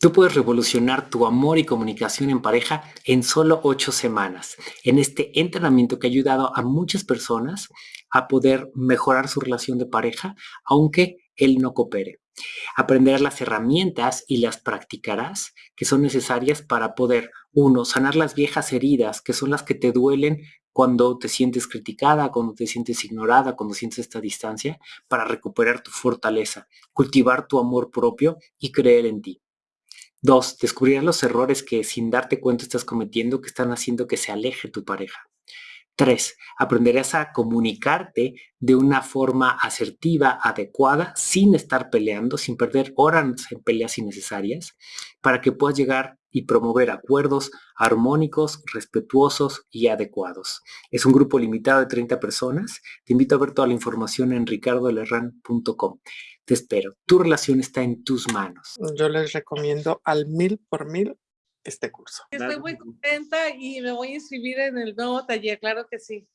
Tú puedes revolucionar tu amor y comunicación en pareja en solo ocho semanas. En este entrenamiento que ha ayudado a muchas personas a poder mejorar su relación de pareja, aunque él no coopere. Aprenderás las herramientas y las practicarás que son necesarias para poder, uno, sanar las viejas heridas, que son las que te duelen cuando te sientes criticada, cuando te sientes ignorada, cuando sientes esta distancia, para recuperar tu fortaleza, cultivar tu amor propio y creer en ti. Dos, descubrirás los errores que sin darte cuenta estás cometiendo que están haciendo que se aleje tu pareja. Tres, aprenderás a comunicarte de una forma asertiva, adecuada, sin estar peleando, sin perder horas en peleas innecesarias, para que puedas llegar y promover acuerdos armónicos, respetuosos y adecuados. Es un grupo limitado de 30 personas. Te invito a ver toda la información en ricardolerran.com. Te espero. Tu relación está en tus manos. Yo les recomiendo al mil por mil este curso. Estoy muy contenta y me voy a inscribir en el nuevo taller, claro que sí.